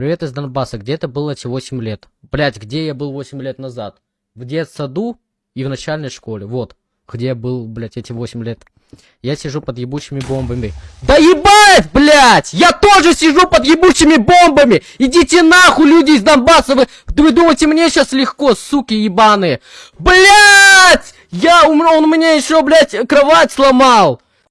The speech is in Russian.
Привет из Донбасса. Где это было эти 8 лет? Блять, где я был 8 лет назад? В детсаду и в начальной школе. Вот. Где я был, блять, эти 8 лет. Я сижу под ебучими бомбами. Да ебать, блять! Я тоже сижу под ебучими бомбами! Идите нахуй, люди из Донбасса! Вы, вы думаете, мне сейчас легко, суки ебаные? Блять! Я, он, он мне еще, блять, кровать сломал!